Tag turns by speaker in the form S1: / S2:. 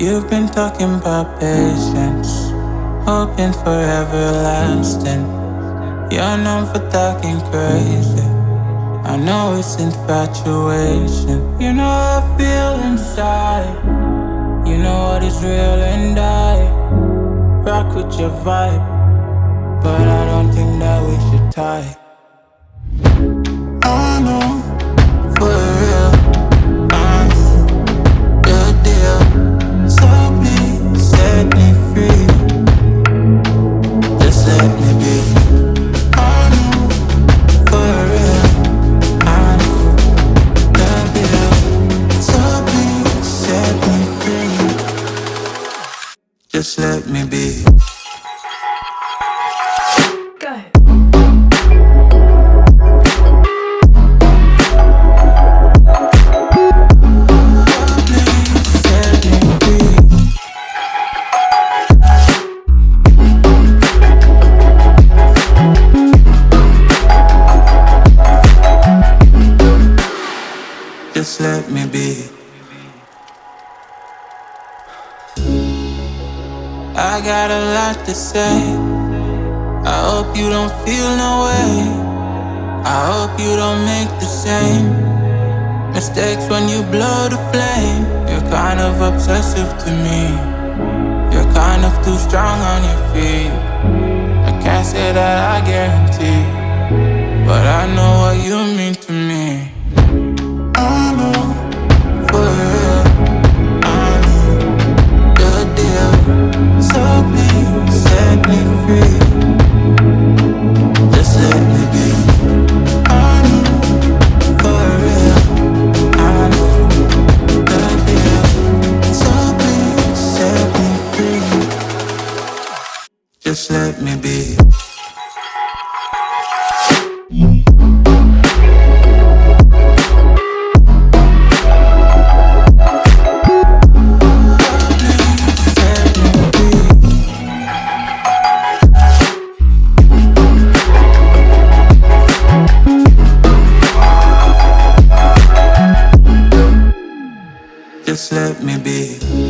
S1: You've been talking about patience, hoping for everlasting. You're known for talking crazy. I know it's infatuation. You know I feel inside. You know what is real and I rock with your vibe. But I don't think that we should tie. Just let me be.
S2: Go.
S1: Please set me free. Just let me be. I got a lot to say. I hope you don't feel no way. I hope you don't make the same mistakes when you blow the flame. You're kind of obsessive to me. You're kind of too strong on your feet. I can't say that I guarantee, but I know what you Just let me be. Just let me be.